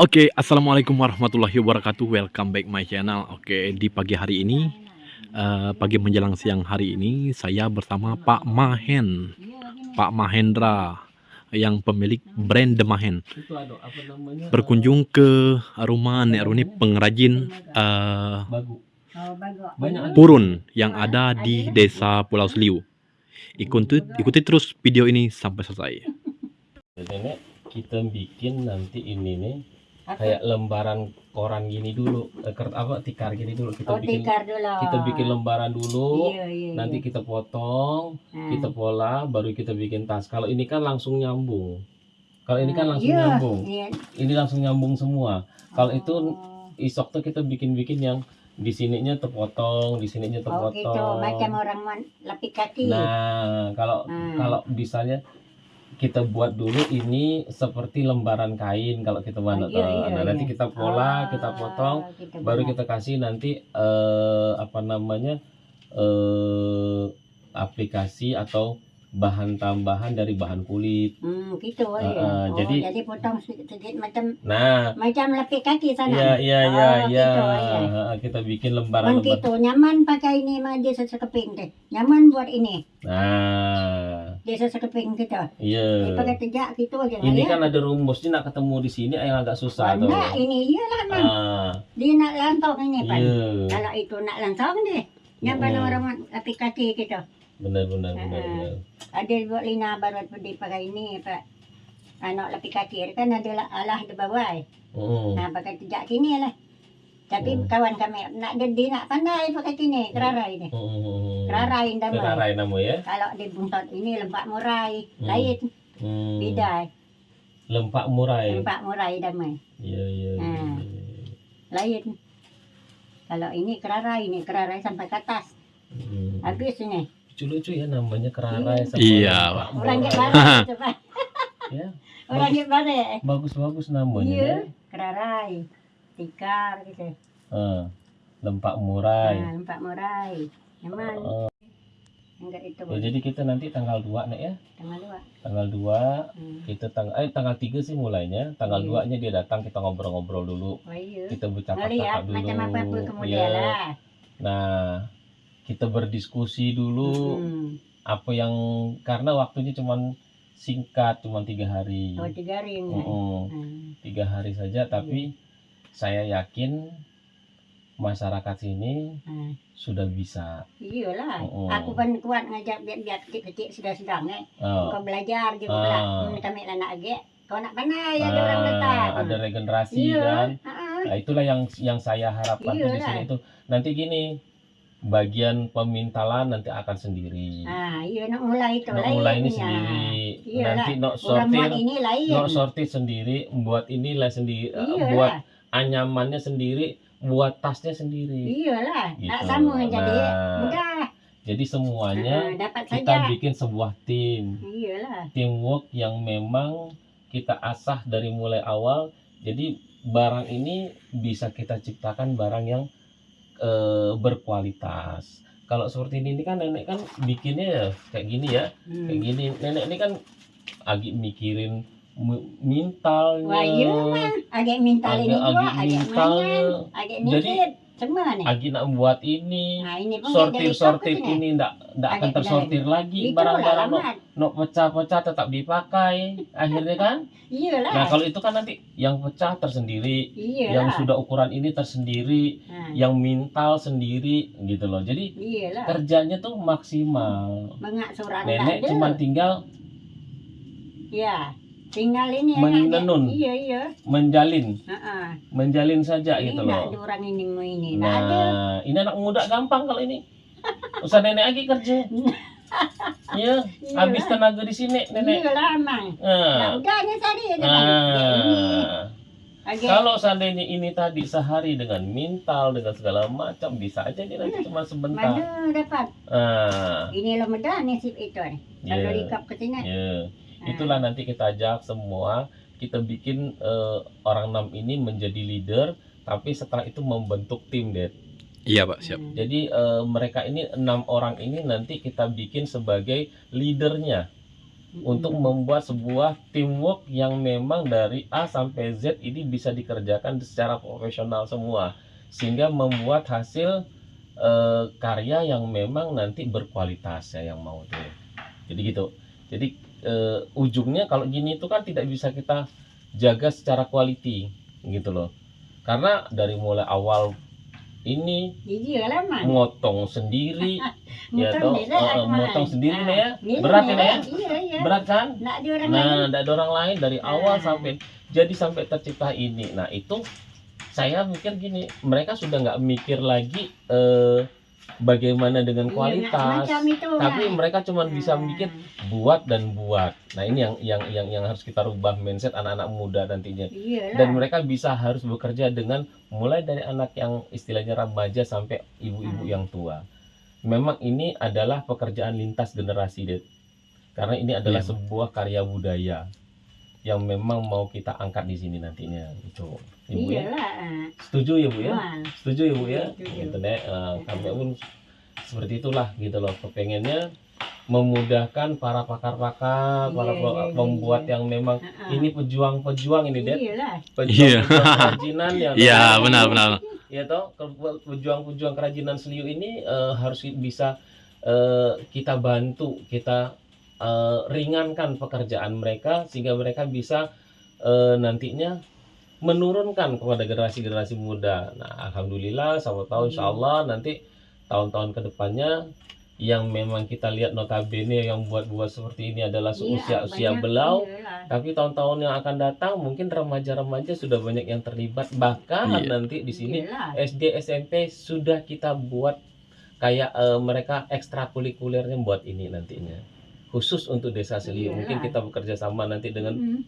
Oke, assalamualaikum warahmatullahi wabarakatuh. Welcome back my channel. Oke, di pagi hari ini, eh, pagi menjelang siang hari ini, saya bersama Pak Mahen, Pak Mahendra, yang pemilik brand apa namanya berkunjung ke rumah Nek Runi pengrajin. Banyak purun yang ada di Desa Pulau Seliu. Ikuti, ikuti terus video ini sampai selesai. kita bikin nanti ini nih? Kayak lembaran koran gini dulu eh, apa tikar gini dulu kita Oh, bikin tikar dulu. kita bikin lembaran dulu Iya, iya, nanti iya. kita potong Hmm. kita pola baru kita bikin tas kalau ini kan langsung nyambung kalau ini kan Hmm, langsung iya, nyambung iya. ini langsung nyambung semua kalau itu Oh. isok tuh kita bikin-bikin yang di sininya terpotong di sininya Oh gitu, terpotong macam orang lapik kaki. Nah, kalau Hmm. kalau misalnya kita buat dulu ini seperti lembaran kain kalau kita buat Oh, iya, iya, nah, nanti iya. kita pola, Ah, kita potong, gitu baru benar. kita kasih nanti eh apa namanya? eh aplikasi atau bahan tambahan dari bahan kulit. Hmm, gitu ya. ah, oh, jadi- jadi, potong sedikit macam Nah, macam lapik kaki sana. iya iya Oh, iya iya. gitu. Ah, Kita bikin Man lembaran-lembaran. gitu, nyaman pakai ini mah dia sekeping deh. Nyaman buat ini. Nah, Dia sekeping gitu. iya. Dia pakai tejak gitu aja. Ini ya. kan ada rumusnya nak ketemu di sini yang agak susah tuh. Enggak, ini iyalah man. Ah, Dia nak lantong ini pan. iya. Kalau itu nak langsung deh. Nyaman Mm. orang kaki gitu. benar benar benar Ah. benar Ada buat lina baru dia pakai ini pak. Anak kaki kan ada lah- alah di bawah. Mm. Nah pakai tejak kini lah. Tapi Hmm. kawan kami nak dia nak pandai pakai kini kerarai ni. Mm. Kerarai damai. Kerarai nama ya Kalau di buntot ini lempak murai, Hmm. lain Mm. beda. lempak murai Lempak murai damai, iya iya iya. Ah. lain. Kalau ini kerarai ini kerarai sampai ke atas. Mm. Habis ini. lucu-lucu ya namanya kerarai sama Iya, Pak. Orang itu pak. ya Orang bagus-bagus namanya Iya. ya. Kerarai, tikar gitu. Ah, lempak murai Nah, lempak murai. Nyaman. Ah, Enggak itu ya, jadi kita nanti tanggal 2 nek ya tanggal dua. tanggal 2 Hmm. kita tanggal eh tanggal 3 sih mulainya tanggal Iya. 2 nya dia datang kita ngobrol-ngobrol dulu Oh iya. kita bercakap-cakap Ngeliat dulu macam apa pun kemudian Iya. lah. Nah, kita berdiskusi dulu Hmm. apa yang karena waktunya cuman singkat, cuman tiga hari, Oh tiga hari ini. Mm-mm, Hmm. tiga hari saja. Tapi saya yakin masyarakat sini Hmm. sudah bisa. Iyalah. Oh. Aku pun kuat ngajak biar-biar kecil-kecil sudah sedang eh. Oh, Kau belajar juga Ah. pula. Hmm, kami lah nak agak. Kau nak pandai ada orang ah, datang. ada regenerasi Iya. kan. Ah, Nah, itulah yang yang saya harapkan tuh di sini itu nanti gini bagian pemintalan nanti akan sendiri. ah, iya nak mulai itu Nak lain. mulai ini ya. sendiri. Iyalah. Nanti nak sortir ini lain. no sortir sendiri, buat inilah sendiri, Iyalah. buat anyamannya sendiri, buat tasnya sendiri. Iyalah. Gitu. Tak sama jadi Nah, mudah. Jadi semuanya Ah, dapat kita saja. bikin sebuah tim, Iyalah. teamwork yang memang kita asah dari mulai awal. Jadi barang ini bisa kita ciptakan barang yang eh, berkualitas. Kalau seperti ini ini kan nenek kan bikinnya ya kayak gini ya, Hmm. kayak gini. Nenek ini kan agak mikirin mu- mintalnya. Wah, iya. Agak mintal ini agak juga, agak agak Jadi-. Semua nih. Agi nak buat ini, Nah, ini sortir sortir ini. ndak ndak akan tersortir lagi barang-barang no, lah, no pecah-pecah tetap dipakai akhirnya kan Iyalah. nah kalau itu kan nanti yang pecah tersendiri yang Iyalah. sudah ukuran ini tersendiri Nah, yang mintal sendiri gitu loh jadi Iyalah. kerjanya tuh maksimal Mengak nenek cuma tinggal Ya. Tinggal ini Menenun. ada. Iya, iya. menjalin Heeh. menjalin saja Ini gitu loh orang ini ini. Ada. nah ini anak muda gampang kalau ini usah nenek lagi kerja Iya, habis tenaga di sini nenek Iyalah, Mang. Nah, Nah, tadi ya. Ya, ini. Nah, Agak kalau seandainya ini tadi sehari dengan mintal dengan segala macam bisa aja nih nanti cuma sebentar. mana dapat. Ah, Ini lo medan nih sip itu nih. Kalau ya, dikap ke sini. ya. Itulah nanti kita ajak semua, kita bikin eh, orang enam ini menjadi leader, tapi setelah itu membentuk tim deh. Iya Pak, siap. hmm. Jadi eh, mereka ini enam orang ini nanti kita bikin sebagai leadernya. untuk membuat sebuah teamwork yang memang dari A sampai Z ini bisa dikerjakan secara profesional semua sehingga membuat hasil eh, karya yang memang nanti berkualitas ya yang mau tuh jadi gitu jadi eh, ujungnya kalau gini itu kan tidak bisa kita jaga secara quality gitu loh karena dari mulai awal ini man. motong sendiri ya toh eh, man. motong sendiri Ah, nih ya berat ini ya Iya iya. berat kan. Nah, tidak ada orang lain dari awal Nah. sampai jadi sampai tercipta ini. Nah, itu saya mikir gini, mereka sudah nggak mikir lagi eh, bagaimana dengan Iya, kualitas, macam itu, tapi Mak. mereka cuma bisa Nah. mikir buat dan buat. Nah, ini yang yang yang yang harus kita rubah mindset anak-anak muda nantinya. Iya lah. Dan mereka bisa harus bekerja dengan mulai dari anak yang istilahnya remaja sampai ibu-ibu Hmm. yang tua. Memang ini adalah pekerjaan lintas generasi, Det. Karena ini adalah Iya. sebuah karya budaya yang memang mau kita angkat di sini nantinya. Itu. Ibu Iya ya? lah. ah. Setuju ya, Bu ya? Setuju ya, Bu ya? Setuju. Gitu deh. Eh, kami pun seperti itulah gitu loh. Kepengennya memudahkan para pakar-pakar, para Iya, pe- iya, iya, pembuat iya. yang memang ah, ah. ini pejuang-pejuang ini, Det. Iya lah. Pejuang-pejuang kerajinan yang Iya, memang- benar benar. ya toh ke- pejuang-pejuang kerajinan seliu ini eh, harus bisa eh, kita bantu kita eh, ringankan pekerjaan mereka sehingga mereka bisa eh, nantinya menurunkan kepada generasi-generasi muda. Nah, alhamdulillah, sama tahu insya Allah nanti tahun-tahun ke depannya yang memang kita lihat notabene yang buat-buat seperti ini adalah Iya, seusia-usia banyak. belau Iya tapi tahun-tahun yang akan datang mungkin remaja-remaja sudah banyak yang terlibat bahkan Iya. nanti di sini Iya. SD SMP sudah kita buat kayak eh, mereka ekstrakurikulernya buat ini nantinya khusus untuk desa Seliu Iyalah. mungkin kita bekerja sama nanti dengan Mm.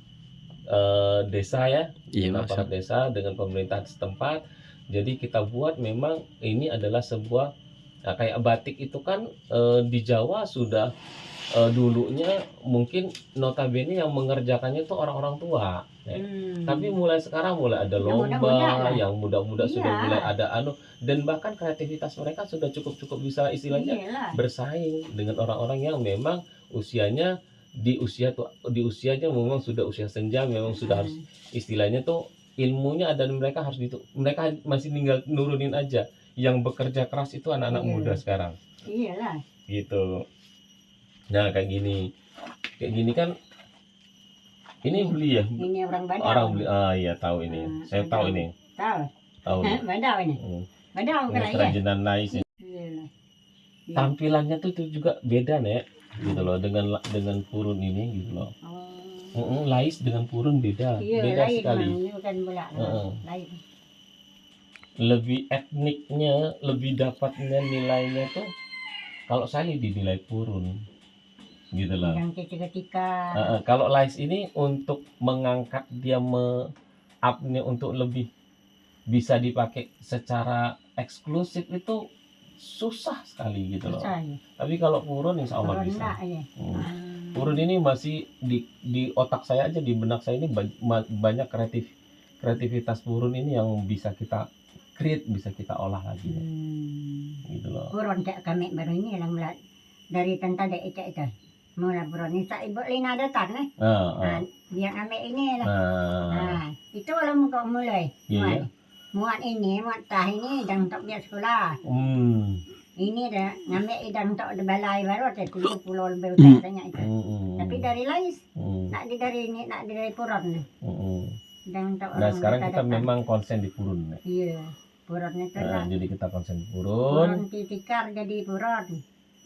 eh, desa ya Iya, dengan aparat desa dengan pemerintah setempat jadi kita buat memang ini adalah sebuah nah, kayak batik itu kan eh, di Jawa sudah eh, dulunya mungkin notabene yang mengerjakannya itu orang-orang tua ya. Hmm. Tapi mulai sekarang mulai ada Yang lomba, muda-muda lah. yang muda-muda sudah Iya. mulai ada anu dan bahkan kreativitas mereka sudah cukup-cukup bisa istilahnya Iya lah. bersaing dengan orang-orang yang memang usianya di usia tuh di usianya memang sudah usia senja memang sudah harus Hmm. istilahnya tuh ilmunya ada dan mereka harus itu mereka masih tinggal nurunin aja yang bekerja keras itu anak-anak Iya. muda sekarang Iya lah. gitu nah kayak gini kayak gini kan ini beli ya Ini orang Badau. orang beli ah iya tahu ini Hmm, saya tahu Badau. ini Tahu. tahu. Badau ini. Hmm. Badau kan ya. kerajinan nice. Iya. tampilannya tuh, tuh juga beda nek gitu loh dengan dengan purun ini gitu loh Oh. Mm-mm, lais dengan purun beda Iya, beda lain sekali. Ini bukan bola. Heeh. Lain. lebih etniknya lebih dapatnya nilainya tuh kalau saya dinilai purun gitu loh Yang ketika-ketika. Heeh, kalau lais ini untuk mengangkat dia me upnya untuk lebih bisa dipakai secara eksklusif itu susah sekali gitu loh Susah ya. tapi kalau purun insya Allah Kalau bisa enggak ya. Hmm. Hmm. Purun ini masih di di otak saya aja di benak saya ini banyak kreatif kreativitas purun ini yang bisa kita create bisa kita olah lagi Hmm. gitu loh. Buron tak kami baru ini yang mulai dari tentang dek itu itu. Mula buron ini tak ibu lina datang eh. Nah, Nah, ah, dia ambil ini lah. nah, Nah, itu lah muka mulai. iya ya. Muat. Ini, muat tah ini dan untuk dia sekolah. Hmm, Ini dah ngambil idang untuk balai baru ada tujuh puluh lebih Hmm. utara itu. hmm, hmm, Tapi dari lais, hmm, nak di dari ini, nak di dari puron nih. hmm, hmm. Dan untuk Nah orang sekarang kita datang. memang konsen di purun. ya. Iya, puron itu Nah, jadi kita konsen di purun. Puron titikar jadi puron.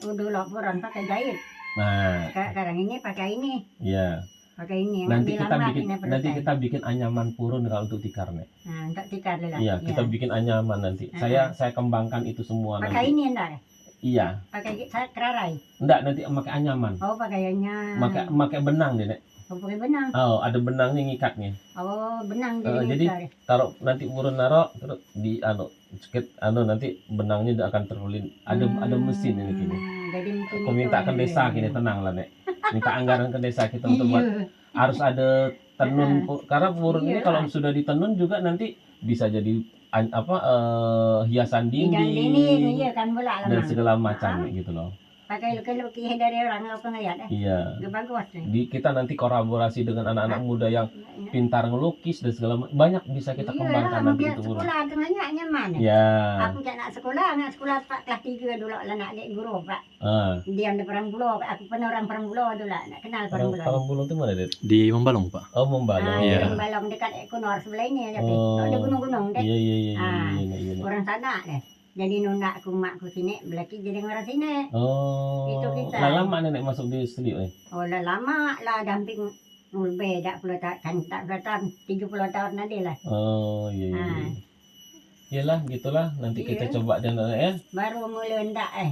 Udah lah puron pakai jahit. Nah, Sekarang ini pakai ini, ya. Pakai ini. Nanti kita bikin ini nanti kita bikin anyaman purun kalau untuk tikar nih. Nah, untuk tikar lah. Iya, kita bikin anyaman nanti. Ah. Saya saya kembangkan itu semua Pakai nanti. ini enggak? Iya, Pakai saya kerarai. enggak nanti pakai anyaman. Oh, pakaiannya. Pakai pakai benang deh, Nek. Oh, pakai benang. Oh, ada benangnya ngikatnya. Oh, benang Eh, jadi. jadi nikar. Taruh nanti urun naro terus di anu sedikit anu nanti benangnya dia akan terulin. Ada ada mesin ini. Hmm, Jadi Aku minta ke ada. desa kini tenang lah, Nek. Minta anggaran ke desa kita untuk buat Iya. harus ada tenun pu- karena purun ini Iyalah. kalau sudah ditenun juga nanti bisa jadi an- apa eh, hiasan dinding dinding, iya kan dan segala macam Ah. gitu loh. Pakai lukis-lukis dari orang lo ngeliat eh. iya Gak bagus nih. di kita nanti kolaborasi dengan anak-anak muda yang pintar ngelukis dan segala macam banyak bisa kita Iya, kembangkan nanti biar itu sekolah tengahnya nyaman. ya Aku tak nak sekolah, nak sekolah pak kelas tiga dulu lah nak jadi guru pak. ah Dia ada perang pulau, aku pernah orang perang pulau dulu lah, nak kenal perang orang pulau. orang bulung itu mana deh Di Membalong, Pak. oh membalong Ah, Iya. yang balong dekat Ekonor sebelah ini tapi Oh. ada gunung-gunung deh. iya iya iya iya Ah. iya, iya, iya. Orang sana deh. Jadi nunda aku mak aku sini, belaki jadi orang sini. oh Itu kita. lah lama nenek masuk di studio eh Oh lah lama lah damping lebih tak puluh tahun, kan tak puluh tahun, tiga puluh tahun nanti lah. oh iya iya iya. Iyalah gitulah nanti kita Iya. coba dan ya. Baru mulai ndak eh.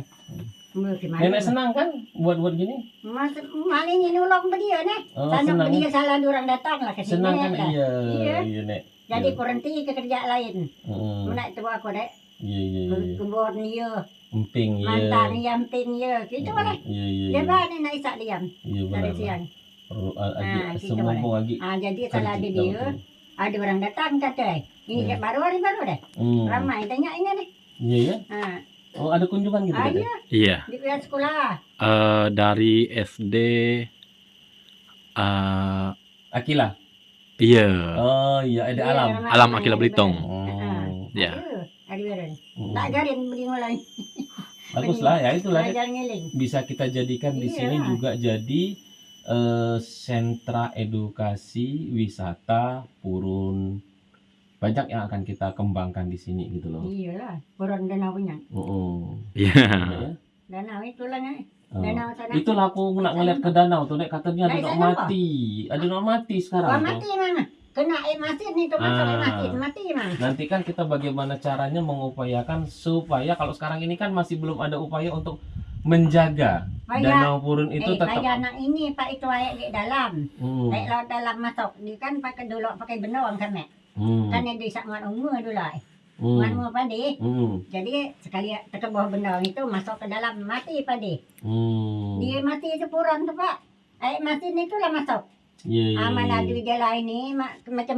Mulai gimana? Nenek senang kan buat buat gini? Mas, maling ini nolong dia nih. Oh, Sana senang. dia salah orang datang lah ke sini. Senang kan iya. Iya. Iya, Nek. Jadi Iya. berhenti ke kerja lain. Heeh. Menak itu aku dek. Iya iya Ke iya. kebun dia, Emping iya. mantan dia. Gitu Heeh. lah. Iya iya. Dia iya. bani nak isak diam Iya benar. dari siang. Perlu ah, Ah, agi gitu semumpung lagi. Ah jadi salah ada dia. Ada orang datang kata. Ini Hmm. dek baru hari baru deh. Hmm. Ramai tanya ini deh. Iya ya. Ah, Oh ada kunjungan gitu ah iya Iya. di pihak sekolah. Eh, dari SD eh Akila. iya. Oh iya ada Iya, alam. Alam Akila Belitung. Oh. Ya. Ada, barang. Hmm. Tak beli mulai. Bagus lah ya itulah bisa kita jadikan di Iya. sini juga jadi eh, sentra edukasi wisata purun banyak yang akan kita kembangkan di sini gitu loh. Iya lah, orang danau punya. Oh, Iya. ya. Danau itu lah nih. Oh. Danau sana. Itulah aku nak ngeliat ke danau tuh nek katanya ada nak mati, ada nak mati sekarang. tuh. mati mana? Kena air masin itu masuk air Ah. masin mati mana? Nanti kan kita bagaimana caranya mengupayakan supaya kalau sekarang ini kan masih belum ada upaya untuk menjaga Payah, danau purun itu eh, tetap. anak ini pak itu air di dalam. Hmm. Air laut dalam masuk. Dia kan pakai dulu pakai benang kan mek. Hmm. Kan yang disak ngan umur dulu. eh. Hmm. Umur padi. Hmm. Jadi sekali ke bawah benang itu masuk ke dalam mati padi. Hmm. Dia mati itu puran tuh pak. Air masin itu lah masuk. Iya, iya, Aman iya. ada dia lain ini ma- macam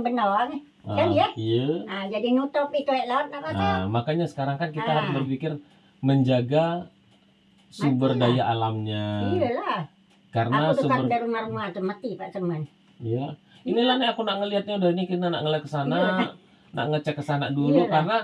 kan Ah, ya? Iya. Ah, jadi nutup itu laut masuk. Nah, makanya sekarang kan kita Ah. harus berpikir menjaga sumber daya alamnya. Iyalah. Karena Aku sumber dari rumah-rumah tuh mati pak teman. ya. Inilah nih aku nak ngelihatnya udah ini kita nak ngeliat ke sana, nak ngecek ke sana dulu Iya. karena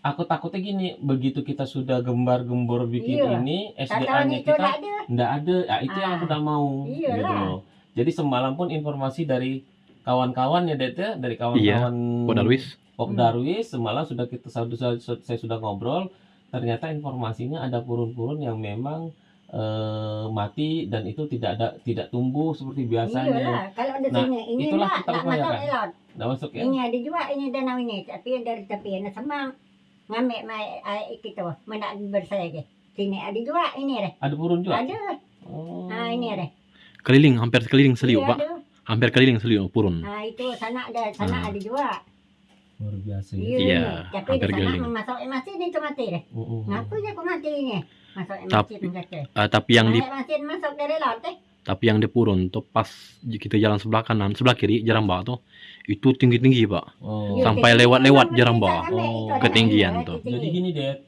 aku takutnya gini, begitu kita sudah gembar-gembor bikin Iya. ini, SDA-nya itu kita tak ada. ada. Ya, itu yang Ah. aku udah mau Iyalah. gitu loh. Jadi semalam pun informasi dari kawan-kawan ya Det ya, dari kawan-kawan Pak Darwis. Pop Hmm. Darwis semalam sudah kita sudah saya sudah ngobrol ternyata informasinya ada purun-purun yang memang eh, mati dan itu tidak ada tidak tumbuh seperti biasanya Iyalah. Kalau ada Nah, ini itulah tak kita upayakan. nggak masuk ya Ini ada juga ini danau ini tapi dari tepi ini semang ngambil mai air itu menak bersaya ke. Sini ada juga ini deh. ada purun juga Ada. oh. Nah ini deh. Keliling, hampir keliling seliu, Iya, Pak. ada. Hampir keliling seliu purun. Nah itu sana ada sana Ah. ada juga. luar biasa ya Iya. Iya, Tapi hampir sana keliling. masuk masin itu mati deh. Mm-mm. Ngaku je aku mati ini. Masuk Tapi- kata. Eh, tapi yang di masuk dari laut eh. tapi yang di purun tuh pas kita jalan sebelah kanan, sebelah kiri jalan bawah tuh itu tinggi-tinggi, Pak. Oh. Iya, Sampai lewat-lewat jarang bawa. Oh, ketinggian tuh. jadi gini deh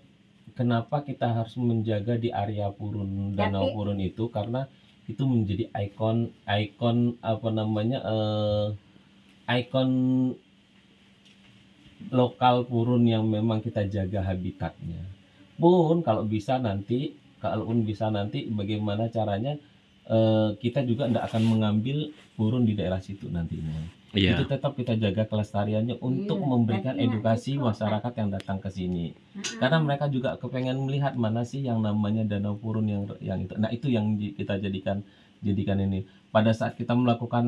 kenapa kita harus menjaga di area purun danau Tapi- purun itu karena itu menjadi ikon ikon apa namanya eh ikon lokal purun yang memang kita jaga habitatnya. Pun kalau bisa nanti kalaupun bisa nanti bagaimana caranya eh, kita juga tidak akan mengambil purun di daerah situ nantinya Iya. itu tetap kita jaga kelestariannya untuk Iya, memberikan tapi edukasi itu, masyarakat yang datang ke sini Mm-mm. karena mereka juga kepengen melihat mana sih yang namanya danau purun yang yang itu nah itu yang kita jadikan jadikan ini pada saat kita melakukan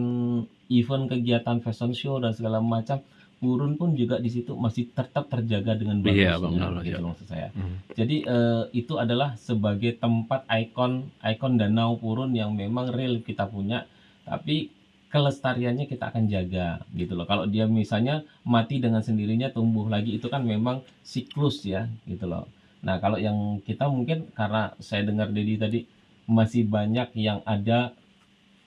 event kegiatan fashion show dan segala macam purun pun juga di situ masih tetap terjaga dengan Iya, bagusnya Bang, benar, gitu iya. maksud saya Hmm. jadi eh, itu adalah sebagai tempat ikon ikon danau purun yang memang real kita punya tapi kelestariannya kita akan jaga gitu loh kalau dia misalnya mati dengan sendirinya tumbuh lagi itu kan memang siklus ya gitu loh nah kalau yang kita mungkin karena saya dengar Dedi tadi masih banyak yang ada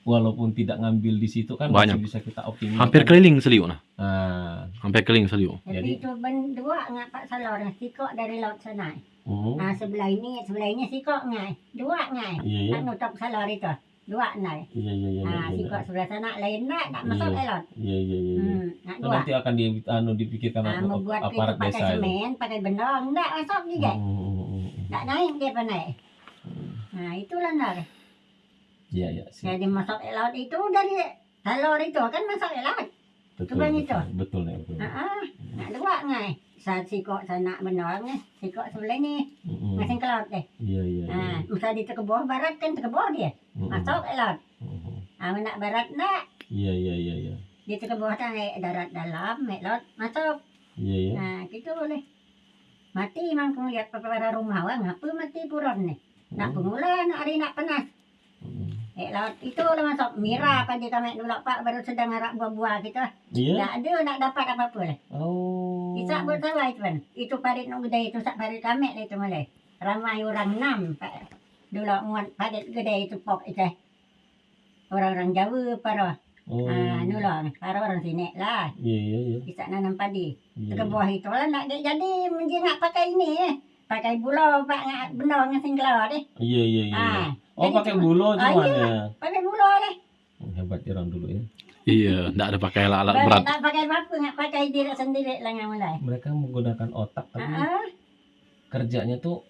walaupun tidak ngambil di situ kan Banyak. masih bisa kita optimalkan Hampir keliling seliu nah. nah Hampir keliling seliu. Tapi Jadi- itu ben dua ngak pak salor sikok dari laut sana. Hmm. Ah sebelah ini, sebelah ini sikok ngai. Dua ngai. Iya ya. Tak nutup salor itu. Dua nai. Iya iya iya. Ah iya, sikok sebelah sana lain nak tak masuk Iya. elot. Iya iya iya. iya. Hmm, nak dua. nanti akan di, anu, dipikirkan Ah ap- membuat aparat pakai desa semen, pakai benong, enggak masuk juga. Hmm, hmm, hmm, hmm. Tak naik dia apa naik. Nah itulah nar. Iya iya. Jadi masuk elot itu dari salor itu kan masuk elot. Betul. Betul, itu? betul nih betul. Ah, ah, nak dua ngai. Sa sikok sana benong ni, sikok sebelah ni, Hmm, masing kelot deh. Iya iya. di tekebor barat kan tekebor dia. Hmm, hmm. Masuk elot. Hmm, hmm. Ah nak barat nak. Iya iya iya iya. Di tekebor tang darat dalam, elot masuk. Iya iya. Nah, gitu boleh. Mati mang kung lihat para rumah wah ngapa mati puron ni. Nak pemula nak hari nak panas. Eh laut itu lah masuk mira apa di kami dulu pak baru sedang ngarak buah-buah kita. Iya. Tak ada nak dapat apa-apa lah. Oh. Isak buat sawah itu kan. Itu parit nak gede itu sak parit kami lah itu mulai. Ramai orang enam pak. Dulu muat parit gede itu pok itu. Orang-orang Jawa para. Oh. Ah, nulong. Para orang sini lah. Iya iya iya. Isak nanam padi. Iya. ke buah itu lah nak jadi mesti nak pakai ini eh. Pakai bulo pak ngak benda dengan singkelor eh. Iya iya iya. Ah, Oh pakai cuma- bulo Ah, cuman iya. ya. pakai bulo lah. Hebat ya orang dulu ya. Iya, nggak ada pakai alat Balik berat. tak pakai apa ngak pakai diri sendiri lah ngak mulai. Mereka menggunakan otak tapi Ah, kerjanya tuh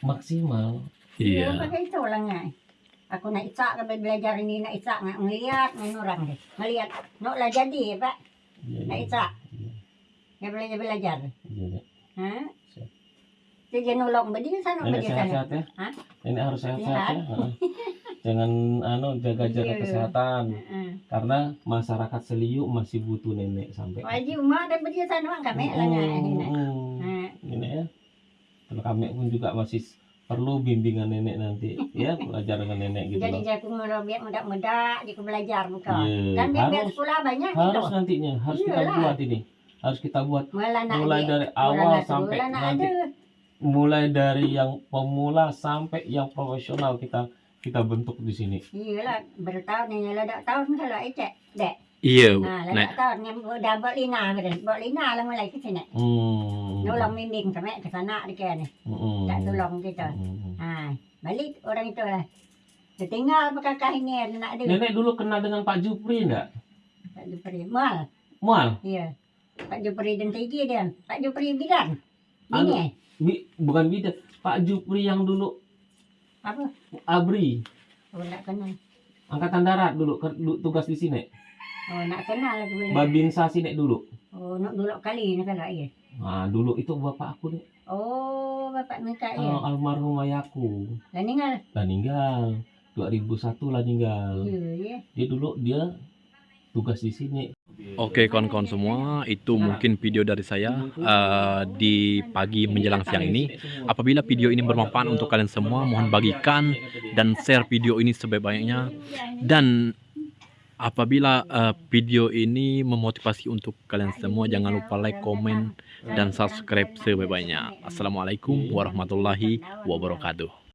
maksimal. iya. Iya. pakai itu lah ngak. Aku nak isak ke belajar ini nak isak ngak ngeliat dengan orang deh. Ngeliat nak lah jadi pak. Iya Nak iya. isak. Iya Dia belajar belajar. iya. iya. Dia nolong berdiri sana sana. sehat-sehat ya. Hah? Nenek harus sehat-sehat Sehat. ya. Jangan anu jaga-jaga Iya. kesehatan Ah. karena masyarakat Seliu masih butuh nenek sampai. Wajib mak dan berdiri sana kami lah ini. Nenek ya. Kalau kami pun juga masih perlu bimbingan nenek nanti ya belajar dengan nenek gitu Jadi aku biar muda-muda, dia aku belajar buka. Iya, biar harus sekolah banyak harus gitu. nantinya harus kita Iyalah. buat ini harus kita buat Mulai mulai dari awal sampai nanti ada. Mulai dari yang pemula sampai yang profesional kita kita bentuk di sini Iyalah, bertahun ni lah dak tahun kalau ecek. Dek. Iya, Ha, lah tahun ni dah buat lina betul. Buat lina lah mulai ke sini. hmm. Nolong bimbing sampai ke sana dia kan. Hmm. Tak tolong kita. Hmm. Ha, balik orang itu lah. Dia tinggal kakak ini ada nak ada. nenek dulu kenal dengan Pak Jupri enggak Pak Jupri. Mal. Mual Iya. Pak Jupri dan Tigi dia. Pak Jupri bidan. Anu. Ini eh. Bi- bukan bidan Pak Jupri yang dulu Apa? Abri Oh, nak kenal. angkatan darat dulu tugas di sini Oh, nak kenal boleh. Babinsa sini dulu Oh, nak dulu kali ni kalau iya. nah dulu itu bapak aku nih Oh, bapak minta ya. oh, almarhum ayahku Lah ninggal. lah meninggal 2001 lah meninggal Iya, ya. dia dulu dia tugas di sini Oke kawan-kawan semua, itu mungkin video dari saya eh, di pagi menjelang siang ini. Apabila video ini bermanfaat untuk kalian semua, mohon bagikan dan share video ini sebaik-baiknya. Dan apabila eh, video ini memotivasi untuk kalian semua, jangan lupa like, komen, dan subscribe sebaik-baiknya. Assalamualaikum warahmatullahi wabarakatuh.